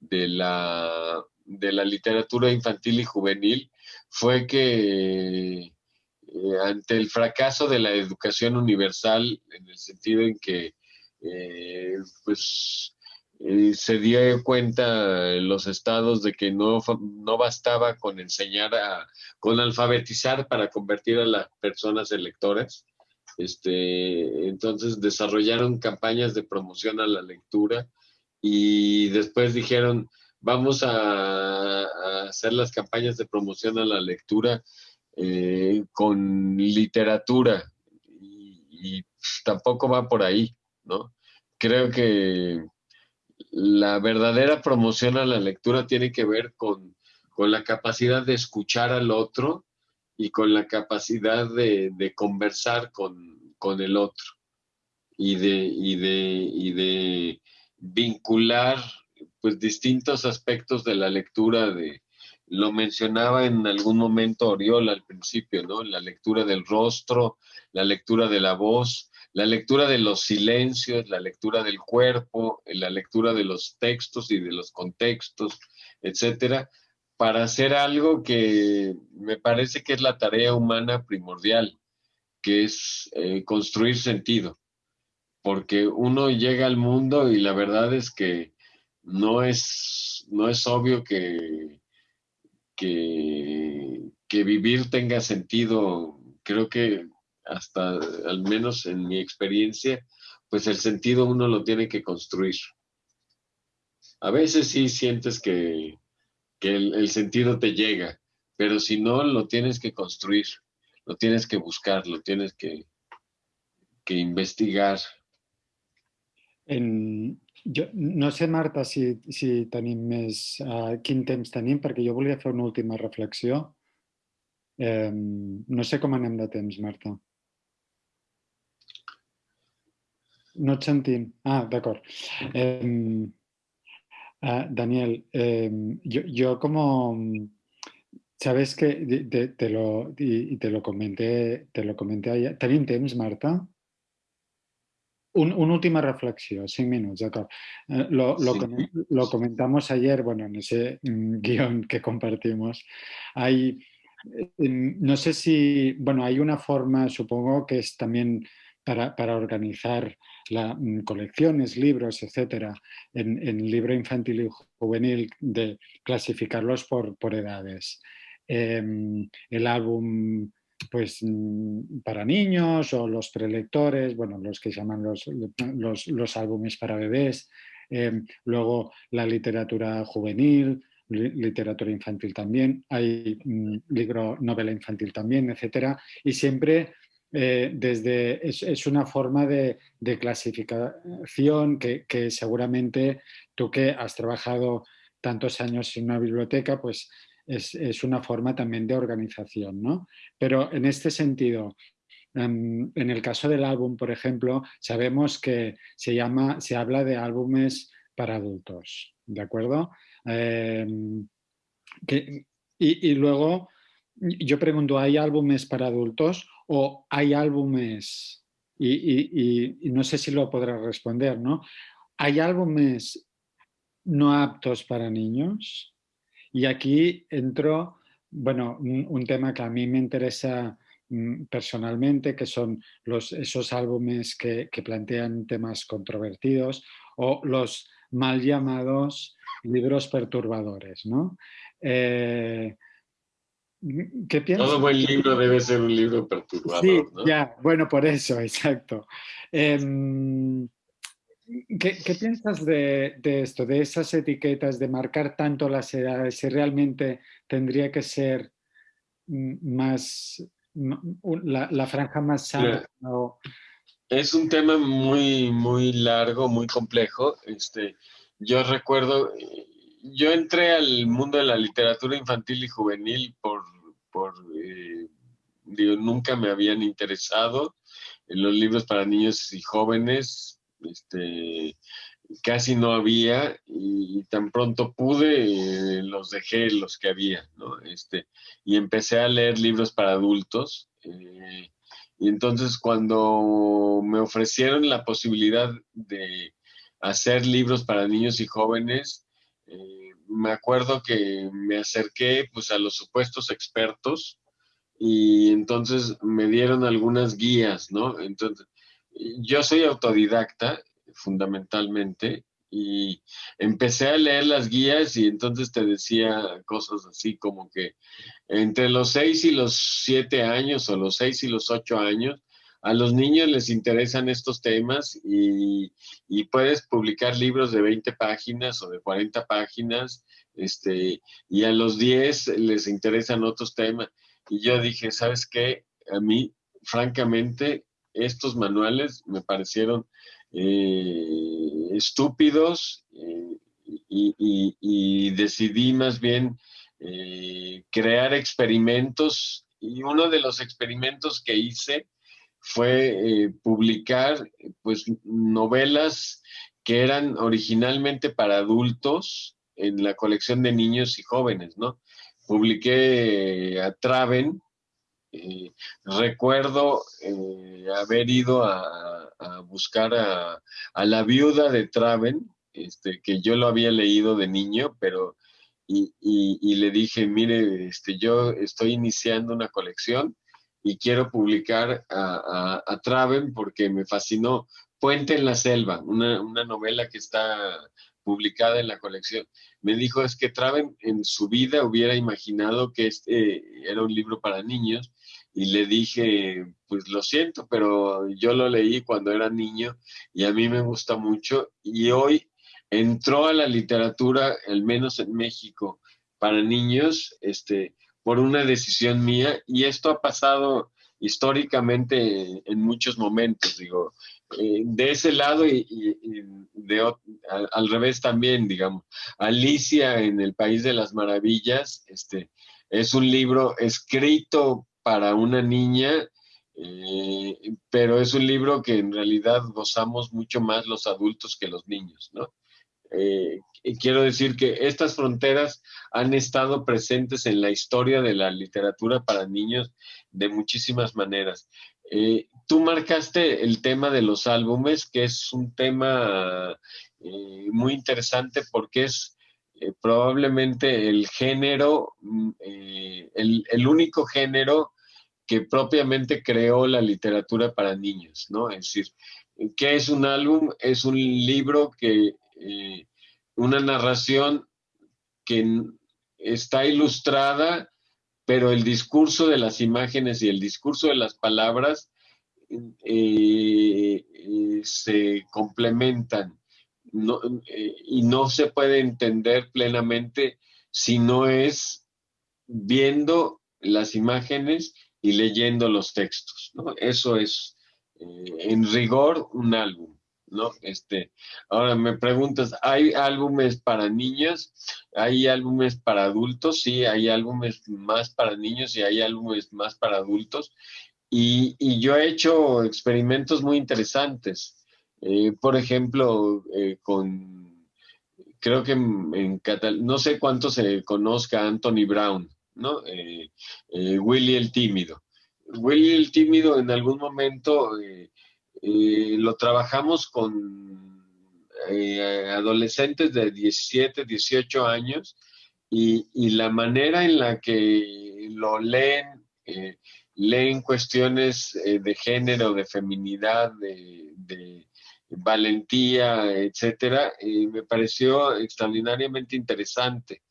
la, de la literatura infantil y juvenil fue que eh, ante el fracaso de la educación universal, en el sentido en que eh, pues se dio cuenta en los estados de que no, no bastaba con enseñar a, con alfabetizar para convertir a las personas electoras. Este, entonces desarrollaron campañas de promoción a la lectura y después dijeron, vamos a, hacer las campañas de promoción a la lectura eh, con literatura y, y tampoco va por ahí, ¿no? Creo que la verdadera promoción a la lectura tiene que ver con, la capacidad de escuchar al otro y con la capacidad de, conversar con, el otro y de, de, de vincular pues distintos aspectos de la lectura de lo mencionaba en algún momento Oriol al principio, ¿no? La lectura del rostro, la lectura de la voz, la lectura de los silencios, la lectura del cuerpo, la lectura de los textos y de los contextos, etcétera, para hacer algo que me parece que es la tarea humana primordial, que es eh, construir sentido. Porque uno llega al mundo y la verdad es que no es, no es obvio que, que, que vivir tenga sentido. Creo que hasta al menos en mi experiencia, pues el sentido uno lo tiene que construir. A veces sí sientes que, el, sentido te llega, pero si no, lo tienes que construir, lo tienes que buscar, lo tienes que, que investigar. En, no sé, Marta, si, si tenim més... Uh, quin temps tenim, perquè jo volia fer una última reflexió. no sé cómo anem de temps, Marta. No et sentim. Ah, d'acord. Eh, uh, Daniel, eh, yo, yo, como... Sabes que te, te lo, y, te lo comenté, te lo comenté ayer. ¿Tenim temps, Marta? Un, una última reflexión, cinc minutos, d'acord. Eh, lo, lo, sí. lo, comentamos ayer, bueno, en ese mm, guion que compartimos. Hay, no sé si, bueno, hay una forma, supongo que es también para, para organizar la, mm, colecciones, libros, etcétera, en, en, libro infantil y juvenil, de clasificarlos por, por edades. Eh, el álbum pues mm, para niños o los prelectores, bueno, los que llaman los, los, álbumes para bebés, eh, luego la literatura juvenil, literatura infantil también, hay mm, libro, novela infantil también, etcétera, y siempre eh, desde, es, es, una forma de, de clasificación que, que, seguramente tú que has trabajado tantos años en una biblioteca, pues es, es una forma también de organización, ¿no? Pero en este sentido, en el caso del álbum, por ejemplo, sabemos que se, llama, se habla de álbumes para adultos, ¿de acuerdo? Que, y, y, luego yo pregunto, ¿hay álbumes para adultos o hay álbumes, y, y, y no sé si lo podrás responder, ¿no? ¿Hay álbumes no aptos para niños? Y aquí entro, bueno, un, un tema que a mí me interesa mm, personalmente, que son los, esos álbumes que, que, plantean temas controvertidos o los mal llamados libros perturbadores, ¿no? Eh, ¿Qué piensas? Todo buen libro debe ser un libro perturbador, sí, ¿no? ya, bueno, por eso, exacto. Eh, ¿Qué, ¿Qué, piensas de, de, esto, de esas etiquetas, de marcar tanto las edades, si realmente tendría que ser más, la, la franja más sana? ¿no? Es un tema muy, muy largo, muy complejo. Este, yo recuerdo, yo entré al mundo de la literatura infantil y juvenil por, por eh, digo, nunca me habían interesado en los libros para niños y jóvenes este, casi no había y, tan pronto pude eh, los dejé los que había, ¿no? Este, y empecé a leer libros para adultos. Eh, y entonces cuando me ofrecieron la posibilidad de hacer libros para niños y jóvenes, eh, me acuerdo que me acerqué pues a los supuestos expertos y entonces me dieron algunas guías, ¿no? Entonces, yo soy autodidacta fundamentalmente y empecé a leer las guías y entonces te decía cosas así como que entre los seis y los siete años o los seis y los ocho años, a los niños les interesan estos temas y, y puedes publicar libros de 20 páginas o de 40 páginas, este, y a los 10 les interesan otros temas. Y yo dije, ¿sabes qué? A mí, francamente, estos manuales me parecieron eh, estúpidos eh, y, decidí más bien eh, crear experimentos y uno de los experimentos que hice fue publicar pues novelas que eran originalmente para adultos en la colección de niños y jóvenes, ¿no? Publiqué a Traven, eh, recuerdo eh, haber ido a, a buscar a, a, la viuda de Traven, este, que yo lo había leído de niño, pero y, y, y, le dije, mire, este, yo estoy iniciando una colección y quiero publicar a, a Traven porque me fascinó Puente en la Selva, una, una novela que está publicada en la colección. Me dijo, es que Traven en su vida hubiera imaginado que este era un libro para niños y le dije, pues lo siento, pero yo lo leí cuando era niño y a mí me gusta mucho y hoy entró a la literatura, al menos en México, para niños, este, por una decisión mía y esto ha pasado históricamente en muchos momentos, digo, eh, de ese lado y, y de, al, al, revés también, digamos. Alicia en el País de las Maravillas, este, es un libro escrito para una niña Eh, pero es un libro que en realidad gozamos mucho más los adultos que los niños, ¿no? Eh, quiero decir que estas fronteras han estado presentes en la historia de la literatura para niños de muchísimas maneras. Eh, tú marcaste el tema de los álbumes, que es un tema muy interesante porque es probablemente el género, mm, el, el único género que propiamente creó la literatura para niños, ¿no? Es decir, ¿qué es un álbum? Es un libro que, eh, una narración que está ilustrada, pero el discurso de las imágenes y el discurso de las palabras eh, eh, complementan y no se puede entender plenamente si no es viendo las imágenes y leyendo los textos. Eso es, eh, en rigor, un álbum. Este, ahora me preguntas, ¿hay álbumes para niñas? ¿Hay álbumes para adultos? Sí, hay álbumes más para niños y hay álbumes más para adultos. Y, yo he hecho experimentos muy interesantes. Eh, por ejemplo, eh, con, creo que en, en no sé cuánto se conozca Anthony Brown, ¿no? Eh, eh, Willy el tímido. Willy el tímido en algún momento lo trabajamos con adolescentes de 17, 18 años y, la manera en la que lo leen, leen cuestiones de género, de feminidad, de valentía, etcétera, me pareció extraordinariamente interesante.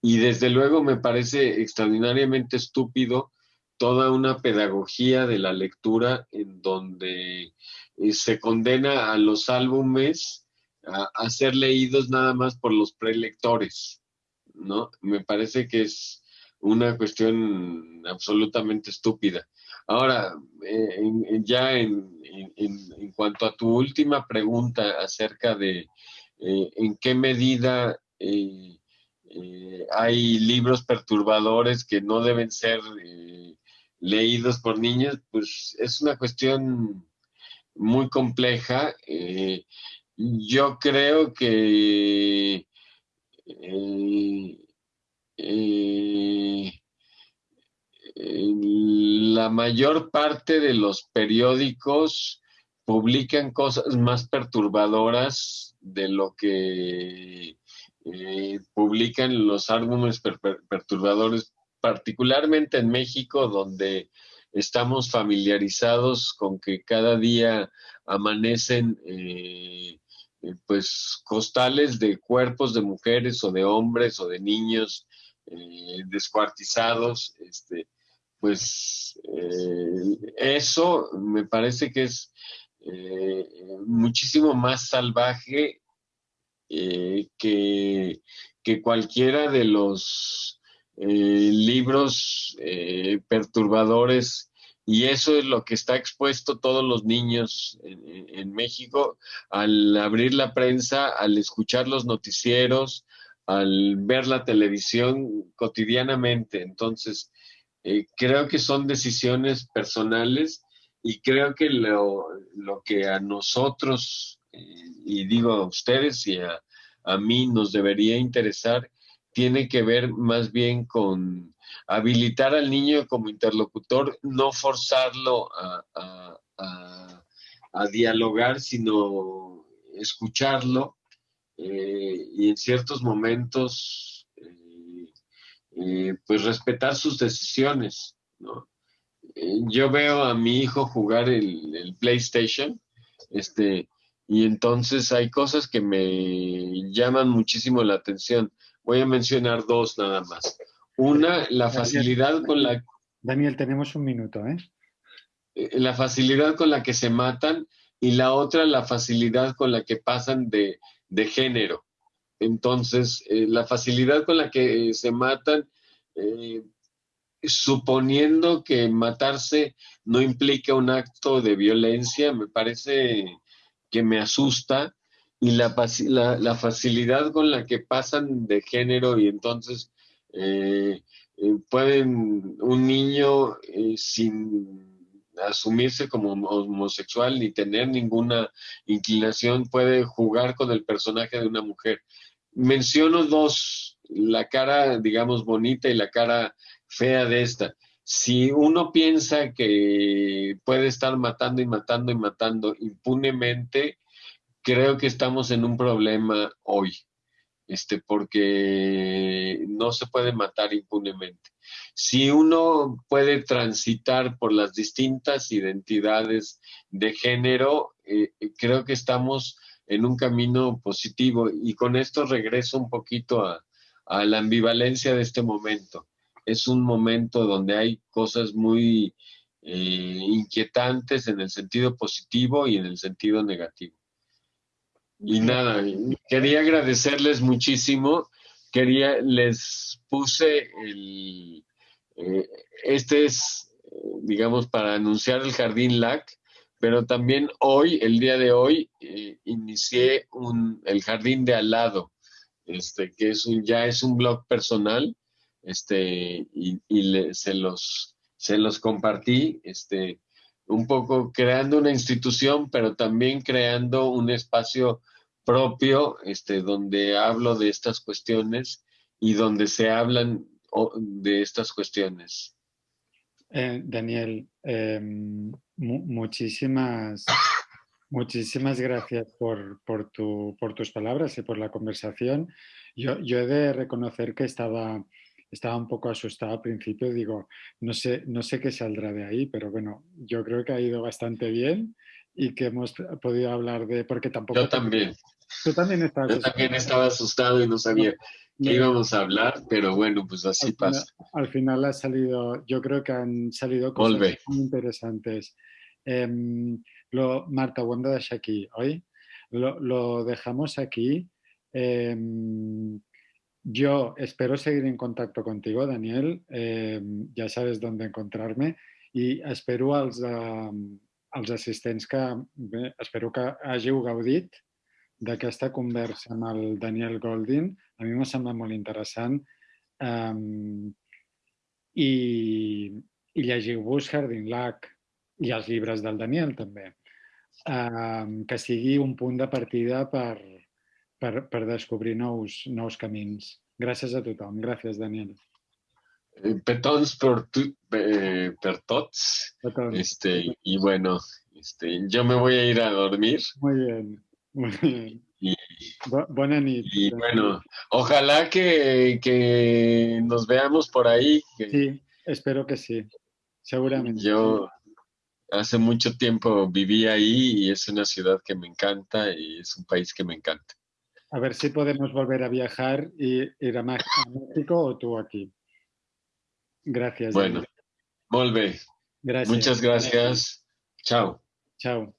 Y desde luego me parece extraordinariamente estúpido toda una pedagogía de la lectura en donde eh, se condena a los álbumes a, ser leídos nada más por los prelectores, ¿no? Me parece que es una cuestión absolutamente estúpida. Ahora, eh, ya en, cuanto a tu última pregunta acerca de eh, en qué medida eh, hay libros perturbadores que no deben ser eh, leídos por niños, pues es una cuestión muy compleja. Eh, yo creo que la mayor parte de los periódicos publican cosas más perturbadoras de lo que eh, publican los álbumes perturbadores, particularmente en México, donde estamos familiarizados con que cada día amanecen eh, eh, pues costales de cuerpos de mujeres o de hombres o de niños descuartizados, este, pues eso me parece que es muchísimo más salvaje eh, que, cualquiera de los eh, libros eh, perturbadores y eso es lo que está expuesto todos los niños en, México al abrir la prensa, al escuchar los noticieros, al ver la televisión cotidianamente. Entonces, creo que son decisiones personales y creo que lo, lo que a nosotros y digo a ustedes y a, mí nos debería interesar, tiene que ver más bien con habilitar al niño como interlocutor, no forzarlo a, dialogar, sino escucharlo eh, y en ciertos momentos eh, eh, pues respetar sus decisiones. yo veo a mi hijo jugar el, el PlayStation, este, y entonces hay cosas que me llaman muchísimo la atención. Voy a mencionar dos nada más. Una, la facilidad con la... Daniel, tenemos un minuto, ¿eh? ¿eh? La facilidad con la que se matan y la otra, la facilidad con la que pasan de, género. Entonces, eh, la facilidad con la que se matan, eh, suponiendo que matarse no implica un acto de violencia, me parece que me asusta y la, la, facilidad con la que pasan de género y entonces eh, eh, pueden un niño eh, sin asumirse como homosexual ni tener ninguna inclinación, puede jugar con el personaje de una mujer. Menciono dos, la cara, digamos, bonita y la cara fea de esta. Si uno piensa que puede estar matando y matando y matando impunemente, creo que estamos en un problema hoy, este, porque no se puede matar impunemente. Si uno puede transitar por las distintas identidades de género, eh, creo que estamos en un camino positivo y con esto regreso un poquito a, la ambivalencia de este momento. Es un momento donde hay cosas muy eh, inquietantes en el sentido positivo y en el sentido negativo. Y nada, quería agradecerles muchísimo. Quería, les puse el, eh, este es, digamos, para anunciar el Jardín LAC, pero también hoy, el día de hoy, eh, inicié un, el Jardín de al lado, este, que es un, ya es un blog personal, este, y, se los, se los compartí, este, un poco creando una institución, pero también creando un espacio propio, este, donde hablo de estas cuestiones y donde se hablan de estas cuestiones. Eh, Daniel, em, muchísimas, muchísimas gracias por, por, tu, por, tus palabras y por la conversación. Yo, yo he de reconocer que estaba estaba un poco asustado al principio, digo, no sé, no sé qué saldrá de ahí, pero bueno, yo creo que ha ido bastante bien y que hemos podido hablar de, porque tampoco... Yo también. Tú también estabas Yo también estaba asustado y no sabía qué íbamos a hablar, pero bueno, pues así pasa. al final ha salido, yo creo que han salido cosas muy interesantes. Em, lo, Marta, hem de aquí, ¿hoy? Lo, lo dejamos aquí. Em, yo espero seguir en contacto contigo, Daniel. Eh, ja sabes dónde encontrarme i espero als, eh, als assistents que bé, espero que hàgiu gaudit d'aquesta conversa amb el Daniel Goldin. A mi m'ha semblat molt interessant. Um, i, i llegiu-vos Jardin Lac i els llibres del Daniel també. Um, que sigui un punt de partida per, per, per descobrir nous, nous camins. Gràcies a tothom. Gràcies, Daniel. Eh, petons per, tu, eh, per tots. Petons. Este, y bueno, este, yo me voy a ir a dormir. Muy bien, muy bien. Y, buena. Y bueno, ojalá que, que, nos veamos por ahí. Sí, espero que sí, seguramente. Yo hace mucho tiempo viví ahí y es una ciudad que me encanta y es un país que me encanta. A ver si podemos volver a viajar y ir a México o tú aquí. Gracias. Bueno, volve. Gracias. Muchas gracias. Chao. Chao.